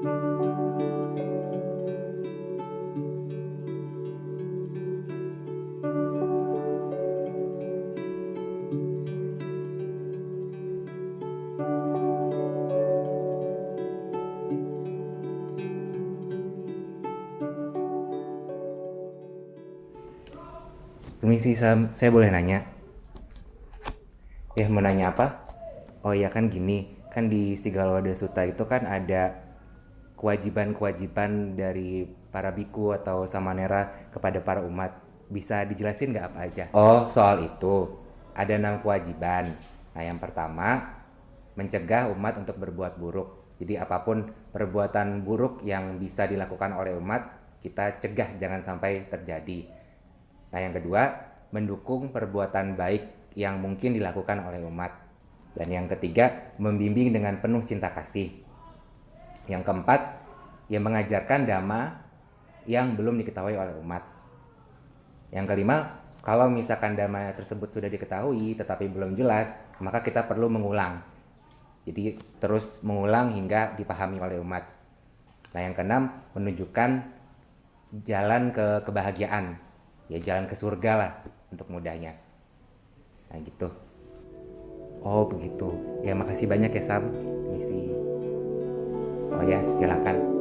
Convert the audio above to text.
Permisi, Sam. Saya boleh nanya? Ya, mau nanya apa? Oh iya kan gini, kan di Sigaloda Suta itu kan ada kewajiban-kewajiban dari para biku atau samanera kepada para umat. Bisa dijelasin nggak apa aja? Oh soal itu, ada enam kewajiban. Nah yang pertama, mencegah umat untuk berbuat buruk. Jadi apa pun perbuatan buruk yang bisa dilakukan oleh umat, kita cegah jangan sampai terjadi. Nah yang kedua, mendukung perbuatan baik yang mungkin dilakukan oleh umat. Dan yang ketiga, membimbing dengan penuh cinta kasih. Yang keempat, yang mengajarkan dhamma yang belum diketahui oleh umat. Yang kelima, kalau misalkan dhamma tersebut sudah diketahui tetapi belum jelas, maka kita perlu mengulang. Jadi terus mengulang hingga dipahami oleh umat. Nah yang keenam, menunjukkan jalan ke kebahagiaan. Ya jalan ke surga lah untuk mudahnya. Nah gitu. Oh begitu. Ya makasih banyak ya Sam. Misi. Oh ya silakan.